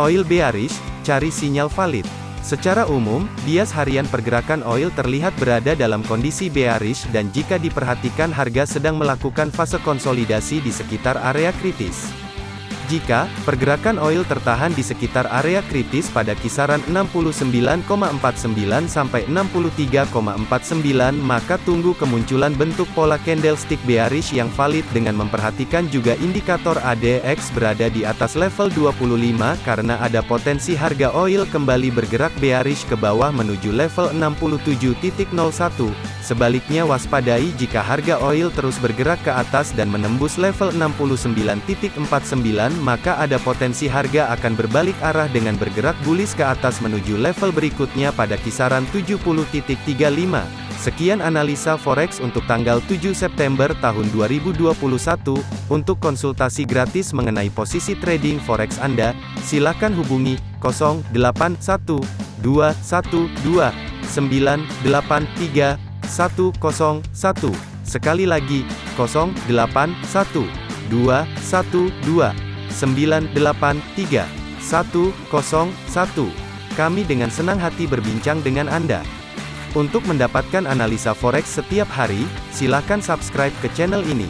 Oil bearish, cari sinyal valid. Secara umum, bias harian pergerakan oil terlihat berada dalam kondisi bearish dan jika diperhatikan harga sedang melakukan fase konsolidasi di sekitar area kritis. Jika pergerakan oil tertahan di sekitar area kritis pada kisaran 69,49 sampai 63,49 maka tunggu kemunculan bentuk pola candlestick bearish yang valid dengan memperhatikan juga indikator ADX berada di atas level 25 karena ada potensi harga oil kembali bergerak bearish ke bawah menuju level 67.01. Sebaliknya waspadai jika harga oil terus bergerak ke atas dan menembus level 69.49 maka ada potensi harga akan berbalik arah dengan bergerak bullish ke atas menuju level berikutnya pada kisaran 70.35. Sekian analisa forex untuk tanggal 7 September tahun 2021. Untuk konsultasi gratis mengenai posisi trading forex Anda, silakan hubungi 081212983101. Sekali lagi, 081212 983 101. Kami dengan senang hati berbincang dengan Anda. Untuk mendapatkan analisa forex setiap hari, silakan subscribe ke channel ini.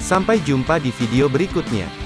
Sampai jumpa di video berikutnya.